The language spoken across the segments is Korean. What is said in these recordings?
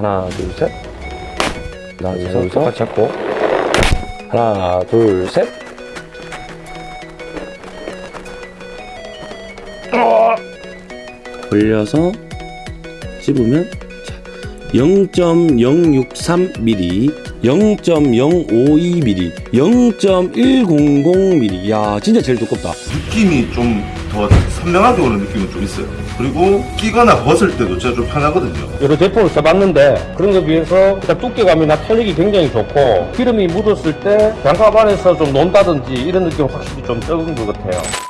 하나, 둘, 셋. 하나, 둘, 셋. 똑같이 잡고. 하나, 둘, 셋. 벌려서 씹으면 0.063mm, 0.052mm, 0.100mm. 야, 진짜 제일 두껍다. 느낌이 좀 더 선명하게 오는 느낌은 좀 있어요. 그리고 끼거나 벗을 때도 진짜 좀 편하거든요. 여러 제품을 써봤는데 그런 것에 비해서 일단 두께감이나 털리기 굉장히 좋고 기름이 묻었을 때 장갑 안에서 좀 논다든지 이런 느낌 확실히 좀 적은 것 같아요.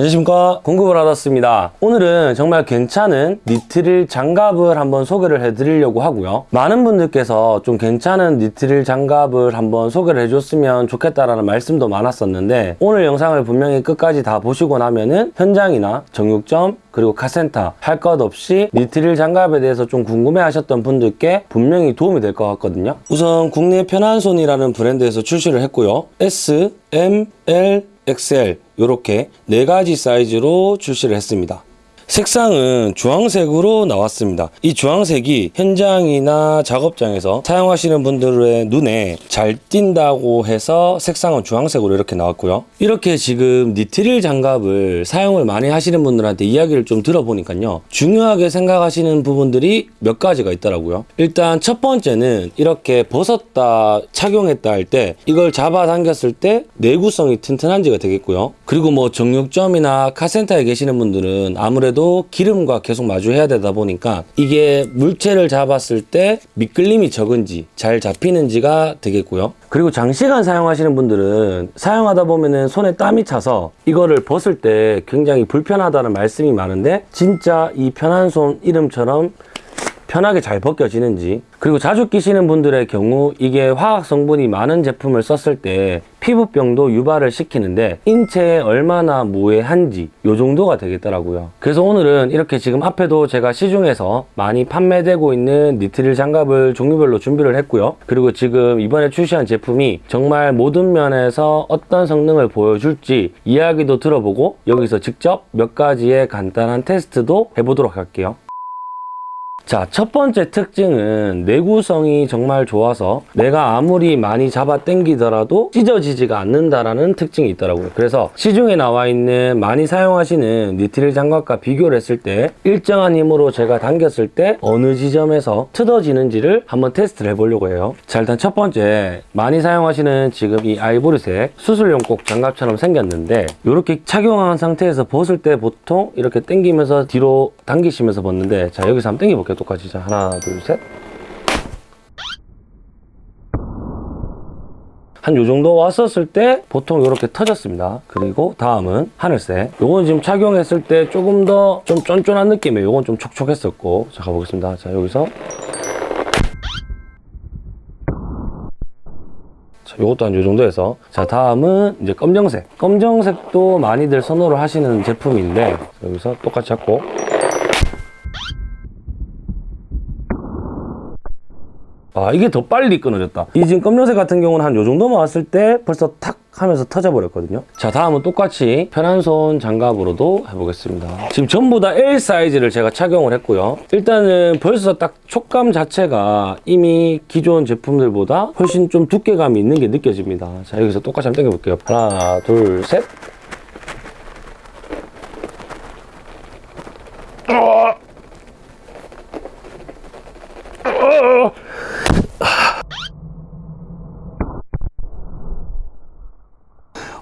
안녕하십니까? 공급을 받았습니다. 오늘은 정말 괜찮은 니트릴 장갑을 한번 소개를 해드리려고 하고요. 많은 분들께서 좀 괜찮은 니트릴 장갑을 한번 소개를 해줬으면 좋겠다라는 말씀도 많았었는데 오늘 영상을 분명히 끝까지 다 보시고 나면은 현장이나 정육점 그리고 카센터 할 것 없이 니트릴 장갑에 대해서 좀 궁금해 하셨던 분들께 분명히 도움이 될 것 같거든요. 우선 국내 편한손이라는 브랜드에서 출시를 했고요. S, M, L, XL 이렇게 네 가지 사이즈로 출시를 했습니다. 색상은 주황색으로 나왔습니다. 이 주황색이 현장이나 작업장에서 사용하시는 분들의 눈에 잘 띈다고 해서 색상은 주황색으로 이렇게 나왔고요. 이렇게 지금 니트릴 장갑을 사용을 많이 하시는 분들한테 이야기를 좀 들어보니까요. 중요하게 생각하시는 부분들이 몇 가지가 있더라고요. 일단 첫 번째는 이렇게 벗었다 착용했다 할 때 이걸 잡아 당겼을 때 내구성이 튼튼한지가 되겠고요. 그리고 뭐 정육점이나 카센터에 계시는 분들은 아무래도 기름과 계속 마주해야 되다 보니까 이게 물체를 잡았을 때 미끌림이 적은지 잘 잡히는지가 되겠고요. 그리고 장시간 사용하시는 분들은 사용하다 보면은 손에 땀이 차서 이거를 벗을 때 굉장히 불편하다는 말씀이 많은데 진짜 이 편한 손 이름처럼 편하게 잘 벗겨지는지 그리고 자주 끼시는 분들의 경우 이게 화학 성분이 많은 제품을 썼을 때 피부병도 유발을 시키는데 인체에 얼마나 무해한지 요 정도가 되겠더라고요. 그래서 오늘은 이렇게 지금 앞에도 제가 시중에서 많이 판매되고 있는 니트릴 장갑을 종류별로 준비를 했고요. 그리고 지금 이번에 출시한 제품이 정말 모든 면에서 어떤 성능을 보여줄지 이야기도 들어보고 여기서 직접 몇 가지의 간단한 테스트도 해보도록 할게요 자, 첫 번째 특징은 내구성이 정말 좋아서 내가 아무리 많이 잡아 당기더라도 찢어지지가 않는다라는 특징이 있더라고요. 그래서 시중에 나와 있는 많이 사용하시는 니트릴 장갑과 비교를 했을 때 일정한 힘으로 제가 당겼을 때 어느 지점에서 틀어지는지를 한번 테스트를 해보려고 해요. 자, 일단 첫 번째 많이 사용하시는 지금 이 아이보리색 수술용 꼭 장갑처럼 생겼는데 이렇게 착용한 상태에서 벗을 때 보통 이렇게 당기면서 뒤로 당기시면서 벗는데 자, 여기서 한번 당겨볼게요. 똑같이 자 하나 둘셋. 한요 정도 왔었을 때 보통 이렇게 터졌습니다. 그리고 다음은 하늘색. 요건 지금 착용했을 때 조금 더 좀 쫀쫀한 느낌이에요. 요건 좀 촉촉했었고. 자 가보겠습니다. 자 여기서. 자, 요것도 한 요 정도 해서. 자 다음은 이제 검정색. 검정색도 많이들 선호를 하시는 제품인데 여기서 똑같이 잡고 아 이게 더 빨리 끊어졌다. 이 지금 검정색 같은 경우는 한 요 정도만 왔을 때 벌써 탁 하면서 터져버렸거든요. 자 다음은 똑같이 편한 손 장갑으로도 해보겠습니다. 지금 전부 다 L 사이즈를 제가 착용을 했고요. 일단은 벌써 딱 촉감 자체가 이미 기존 제품들보다 훨씬 좀 두께감이 있는 게 느껴집니다. 자 여기서 똑같이 한번 당겨볼게요. 하나 둘셋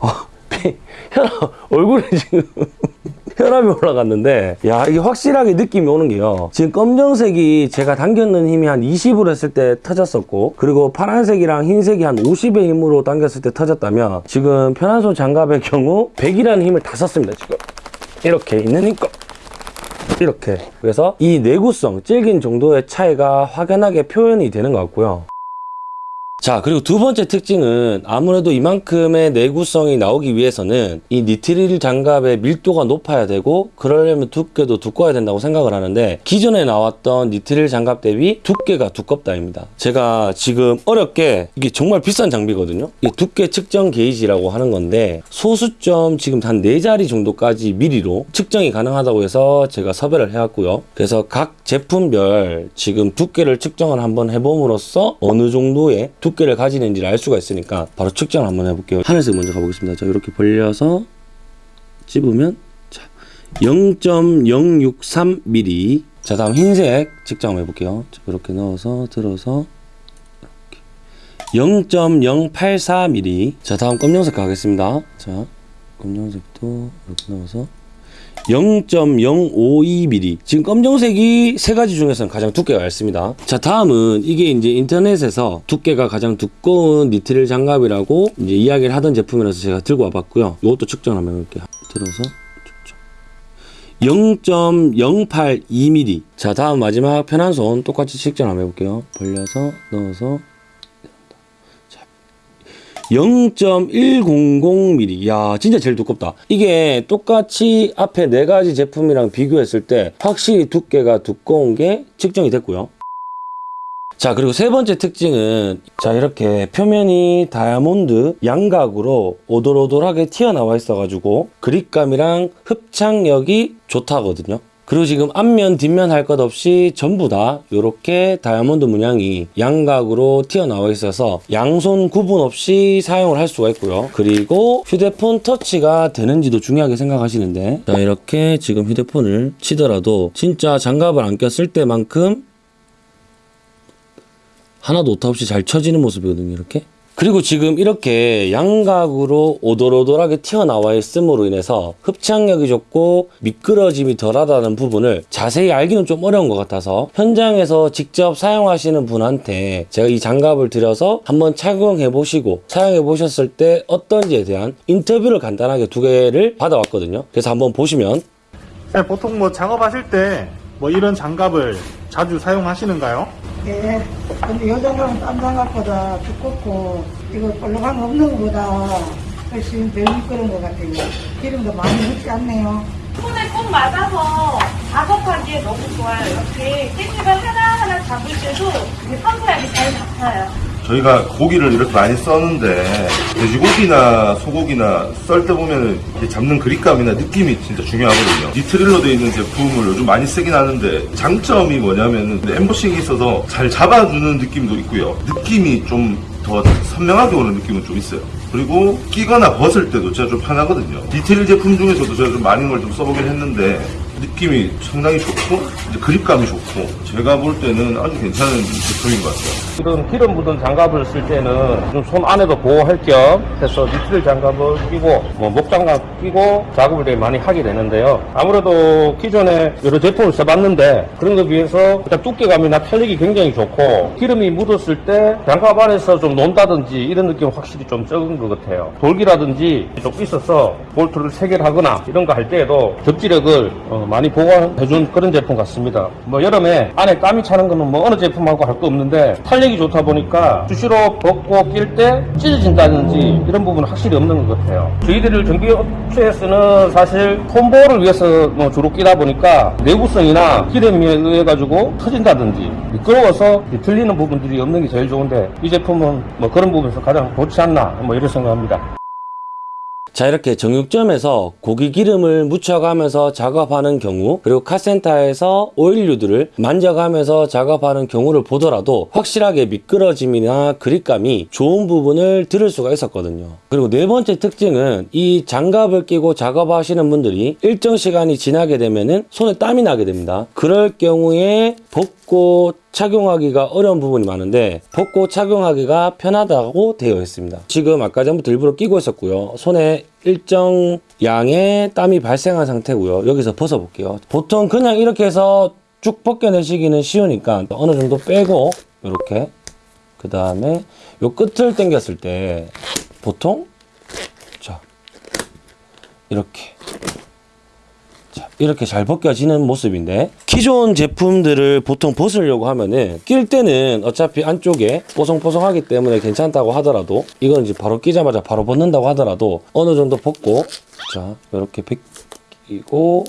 혈압, 얼굴에 지금 혈압이 올라갔는데 야 이게 확실하게 느낌이 오는 게요. 지금 검정색이 제가 당겼는 힘이 한 20으로 했을 때 터졌었고 그리고 파란색이랑 흰색이 한 50의 힘으로 당겼을 때 터졌다면 지금 편한손 장갑의 경우 100이라는 힘을 다 썼습니다 지금. 이렇게 있는 힘껏. 이렇게. 그래서 이 내구성 질긴 정도의 차이가 확연하게 표현이 되는 것 같고요 자, 그리고 두 번째 특징은 아무래도 이만큼의 내구성이 나오기 위해서는 이 니트릴 장갑의 밀도가 높아야 되고 그러려면 두께도 두꺼워야 된다고 생각을 하는데 기존에 나왔던 니트릴 장갑 대비 두께가 두껍다입니다. 제가 지금 어렵게 이게 정말 비싼 장비거든요. 이 두께 측정 게이지라고 하는 건데 소수점 지금 한네 자리 정도까지 미리로 측정이 가능하다고 해서 제가 섭외를 해왔고요. 그래서 각 제품별 지금 두께를 측정을 한번 해봄으로써 어느 정도의 두 께를 가지는지를 알 수가 있으니까 바로 측정을 한번 해볼게요. 하늘색 먼저 가보겠습니다. 자, 이렇게 벌려서 찝으면 자, 0.063mm. 자, 다음 흰색 측정 해볼게요. 자, 이렇게 넣어서 들어서 0.084mm. 자, 다음 검정색 가겠습니다. 자, 검정색도 이렇게 넣어서 0.052mm. 지금 검정색이 세 가지 중에서는 가장 두께가 얇습니다. 자, 다음은 이게 이제 인터넷에서 두께가 가장 두꺼운 니트릴 장갑이라고 이제 이야기를 하던 제품이라서 제가 들고 와봤고요. 이것도 측정 한번 해볼게요. 들어서 측정. 0.082mm. 자, 다음 마지막 편한 손 똑같이 측정 한번 해볼게요. 벌려서 넣어서 0.100mm. 야, 진짜 제일 두껍다. 이게 똑같이 앞에 네 가지 제품이랑 비교했을 때 확실히 두께가 두꺼운 게 측정이 됐고요. 자, 그리고 세 번째 특징은 자, 이렇게 표면이 다이아몬드 양각으로 오돌오돌하게 튀어나와 있어 가지고 그립감이랑 흡착력이 좋다거든요. 그리고 지금 앞면, 뒷면 할 것 없이 전부 다 이렇게 다이아몬드 문양이 양각으로 튀어나와 있어서 양손 구분 없이 사용을 할 수가 있고요. 그리고 휴대폰 터치가 되는지도 중요하게 생각하시는데 자, 이렇게 지금 휴대폰을 치더라도 진짜 장갑을 안 꼈을 때만큼 하나도 오타 없이 잘 쳐지는 모습이거든요, 이렇게. 그리고 지금 이렇게 양각으로 오돌오돌하게 튀어나와 있음으로 인해서 흡착력이 좋고 미끄러짐이 덜하다는 부분을 자세히 알기는 좀 어려운 것 같아서 현장에서 직접 사용하시는 분한테 제가 이 장갑을 드려서 한번 착용해 보시고 사용해 보셨을 때 어떤지에 대한 인터뷰를 간단하게 두 개를 받아왔거든요. 그래서 한번 보시면 네, 보통 뭐 작업하실 때 뭐 이런 장갑을 자주 사용하시는가요? 예. 근데 요 장갑은 딴 장갑보다 두껍고 이거 볼록한 거 없는 것보다 훨씬 덜 미끄러운 것 같아요. 기름도 많이 묻지 않네요. 손에 꼭 맞아서 작업하기에 너무 좋아요. 이렇게 깻잎을 하나하나 잡을 때도 이게 평소하게 잘 잡혀요. 저희가 고기를 이렇게 많이 써는데 돼지고기나 소고기나 썰 때 보면 잡는 그립감이나 느낌이 진짜 중요하거든요. 니트릴로 되어 있는 제품을 요즘 많이 쓰긴 하는데 장점이 뭐냐면은 엠보싱이 있어서 잘 잡아주는 느낌도 있고요. 느낌이 좀 더 선명하게 오는 느낌은 좀 있어요. 그리고 끼거나 벗을 때도 진짜 좀 편하거든요. 디테일 제품 중에서도 제가 좀 많은 걸 좀 써보긴 했는데 느낌이 상당히 좋고 이제 그립감이 좋고 제가 볼 때는 아주 괜찮은 제품인 것 같아요. 이런 기름 묻은 장갑을 쓸 때는 좀 손 안에도 보호할 겸 해서 니트릴 장갑을 끼고 뭐 목장갑 끼고 작업을 되게 많이 하게 되는데요. 아무래도 기존에 여러 제품을 써봤는데 그런 거 비해서 일단 두께감이나 탄력이 굉장히 좋고 기름이 묻었을 때 장갑 안에서 좀 논다든지 이런 느낌은 확실히 좀 적은 것 같아요. 돌기라든지 좀 있어서 볼트를 세 개를 하거나 이런 거 할 때에도 접지력을 어, 많이 보완해준 그런 제품 같습니다. 뭐 여름에 안에 땀이 차는 거는 뭐 어느 제품하고 할 거 없는데 탄력이 좋다 보니까 수시로 벗고 낄 때 찢어진다든지 이런 부분은 확실히 없는 것 같아요. 저희들 전기업체에서는 사실 콤보를 위해서 뭐 주로 끼다 보니까 내구성이나 기름에 의해 가지고 터진다든지 미끄러워서 틀리는 부분들이 없는 게 제일 좋은데 이 제품은 뭐 그런 부분에서 가장 좋지 않나 뭐 이런 생각합니다. 자 이렇게 정육점에서 고기 기름을 묻혀가면서 작업하는 경우 그리고 카센터에서 오일류들을 만져가면서 작업하는 경우를 보더라도 확실하게 미끄러짐이나 그립감이 좋은 부분을 들을 수가 있었거든요. 그리고 네 번째 특징은 이 장갑을 끼고 작업하시는 분들이 일정 시간이 지나게 되면은 손에 땀이 나게 됩니다. 그럴 경우에 벗고 착용하기가 어려운 부분이 많은데 벗고 착용하기가 편하다고 되어 있습니다. 지금 아까 전부터 일부러 끼고 있었고요. 손에 일정 양의 땀이 발생한 상태고요. 여기서 벗어볼게요. 보통 그냥 이렇게 해서 쭉 벗겨내시기는 쉬우니까 어느 정도 빼고 이렇게 그 다음에 요 끝을 당겼을 때 보통 자 이렇게 자, 이렇게 잘 벗겨지는 모습인데 기존 제품들을 보통 벗으려고 하면은 낄 때는 어차피 안쪽에 뽀송뽀송하기 때문에 괜찮다고 하더라도 이건 이제 바로 끼자마자 바로 벗는다고 하더라도 어느 정도 벗고 자 이렇게 벗기고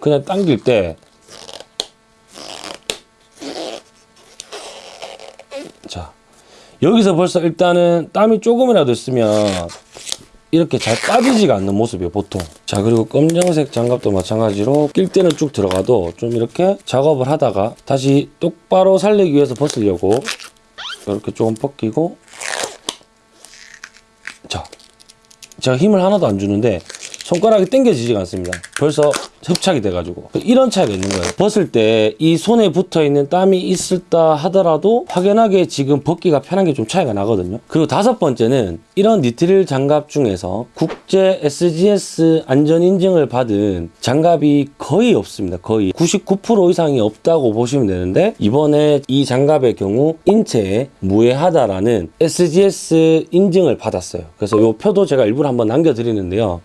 그냥 당길 때 자, 여기서 벌써 일단은 땀이 조금이라도 있으면 이렇게 잘 빠지지가 않는 모습이에요, 보통. 자, 그리고 검정색 장갑도 마찬가지로 낄 때는 쭉 들어가도 좀 이렇게 작업을 하다가 다시 똑바로 살리기 위해서 벗으려고 이렇게 조금 벗기고 자, 제가 힘을 하나도 안 주는데 손가락이 당겨지지가 않습니다. 벌써 흡착이 돼가지고 이런 차이가 있는 거예요. 벗을 때 이 손에 붙어 있는 땀이 있을다 하더라도 확연하게 지금 벗기가 편한 게 좀 차이가 나거든요. 그리고 다섯 번째는 이런 니트릴 장갑 중에서 국제 SGS 안전 인증을 받은 장갑이 거의 없습니다. 거의 99% 이상이 없다고 보시면 되는데 이번에 이 장갑의 경우 인체에 무해하다라는 SGS 인증을 받았어요. 그래서 이 표도 제가 일부러 한번 남겨드리는데요.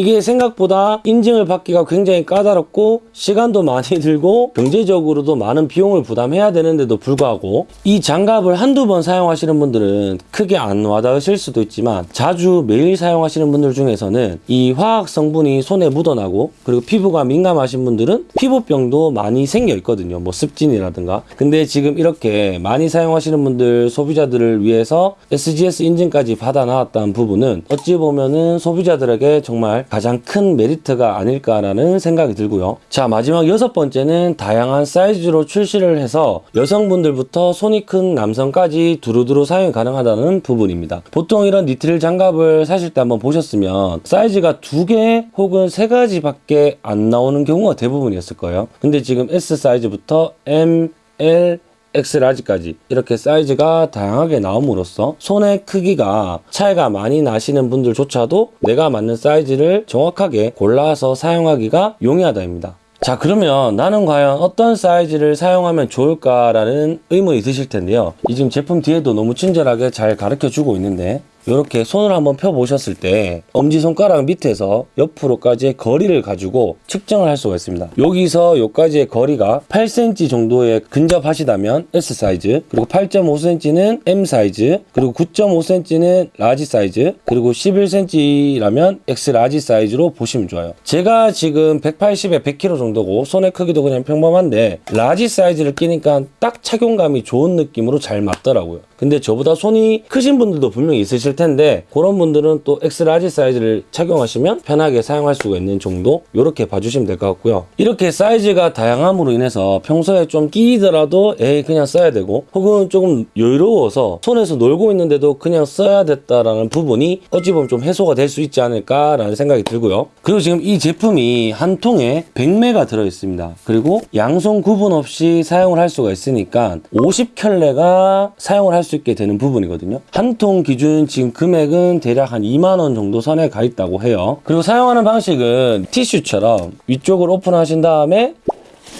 이게 생각보다 인증을 받기가 굉장히 까다롭고 시간도 많이 들고 경제적으로도 많은 비용을 부담해야 되는데도 불구하고 이 장갑을 한두 번 사용하시는 분들은 크게 안 와닿으실 수도 있지만 자주 매일 사용하시는 분들 중에서는 이 화학 성분이 손에 묻어나고 그리고 피부가 민감하신 분들은 피부병도 많이 생겨 있거든요. 뭐 습진이라든가. 근데 지금 이렇게 많이 사용하시는 분들 소비자들을 위해서 SGS 인증까지 받아 나왔다는 부분은 어찌 보면은 소비자들에게 정말 가장 큰 메리트가 아닐까라는 생각이 들고요. 자, 마지막 여섯 번째는 다양한 사이즈로 출시를 해서 여성분들부터 손이 큰 남성까지 두루두루 사용이 가능하다는 부분입니다. 보통 이런 니트릴 장갑을 사실 때 한번 보셨으면 사이즈가 두 개 혹은 세 가지밖에 안 나오는 경우가 대부분이었을 거예요. 근데 지금 S 사이즈부터 M, L, X large까지 이렇게 사이즈가 다양하게 나옴으로써 손의 크기가 차이가 많이 나시는 분들조차도 내가 맞는 사이즈를 정확하게 골라서 사용하기가 용이하다입니다. 자 그러면 나는 과연 어떤 사이즈를 사용하면 좋을까라는 의문이 드실 텐데요. 이 지금 제품 뒤에도 너무 친절하게 잘 가르쳐 주고 있는데 이렇게 손을 한번 펴 보셨을 때 엄지손가락 밑에서 옆으로까지의 거리를 가지고 측정을 할 수가 있습니다. 여기서 여기까지의 거리가 8cm 정도에 근접하시다면 S 사이즈 그리고 8.5cm는 M 사이즈 그리고 9.5cm는 large 사이즈 그리고 11cm라면 X large 사이즈로 보시면 좋아요. 제가 지금 180에 100kg 정도고 손의 크기도 그냥 평범한데 large 사이즈를 끼니까 딱 착용감이 좋은 느낌으로 잘 맞더라고요 근데 저보다 손이 크신 분들도 분명히 있으실 텐데 그런 분들은 또 X large 사이즈를 착용하시면 편하게 사용할 수가 있는 정도 이렇게 봐주시면 될 것 같고요. 이렇게 사이즈가 다양함으로 인해서 평소에 좀 끼이더라도 에이 그냥 써야 되고 혹은 조금 여유로워서 손에서 놀고 있는데도 그냥 써야 됐다라는 부분이 어찌 보면 좀 해소가 될 수 있지 않을까라는 생각이 들고요. 그리고 지금 이 제품이 한 통에 100매가 들어있습니다. 그리고 양손 구분 없이 사용을 할 수가 있으니까 50켤레가 사용을 할수 있게 되는 부분이거든요. 한 통 기준 지금 금액은 대략 한 2만원 정도 선에 가 있다고 해요. 그리고 사용하는 방식은 티슈처럼 위쪽을 오픈하신 다음에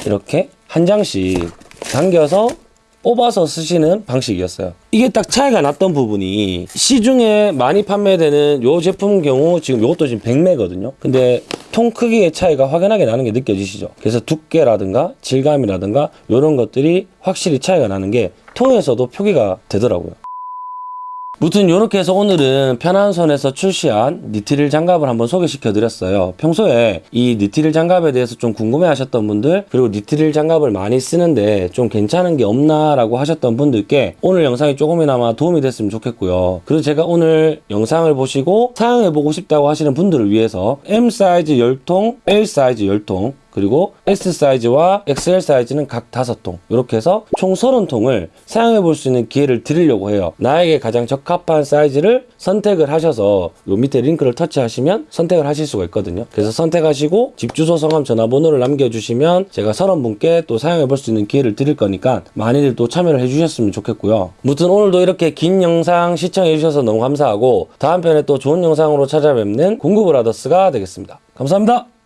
이렇게 한 장씩 당겨서 뽑아서 쓰시는 방식이었어요. 이게 딱 차이가 났던 부분이 시중에 많이 판매되는 요 제품 경우 지금 요것도 지금 100매거든요. 근데 통 크기의 차이가 확연하게 나는 게 느껴지시죠? 그래서 두께라든가 질감이라든가 이런 것들이 확실히 차이가 나는 게 통에서도 표기가 되더라고요. 무튼 이렇게 해서 오늘은 편한 손에서 출시한 니트릴 장갑을 한번 소개시켜 드렸어요. 평소에 이 니트릴 장갑에 대해서 좀 궁금해 하셨던 분들 그리고 니트릴 장갑을 많이 쓰는데 좀 괜찮은 게 없나 라고 하셨던 분들께 오늘 영상이 조금이나마 도움이 됐으면 좋겠고요. 그리고 제가 오늘 영상을 보시고 사용해 보고 싶다고 하시는 분들을 위해서 M 사이즈 10통, L 사이즈 10통 그리고 S 사이즈와 XL 사이즈는 각 5통. 이렇게 해서 총 30통을 사용해 볼 수 있는 기회를 드리려고 해요. 나에게 가장 적합한 사이즈를 선택을 하셔서 요 밑에 링크를 터치하시면 선택을 하실 수가 있거든요. 그래서 선택하시고 집 주소 성함 전화번호를 남겨주시면 제가 30분께 또 사용해 볼 수 있는 기회를 드릴 거니까 많이들 또 참여를 해주셨으면 좋겠고요. 무튼 오늘도 이렇게 긴 영상 시청해 주셔서 너무 감사하고 다음 편에 또 좋은 영상으로 찾아뵙는 공구브라더스가 되겠습니다. 감사합니다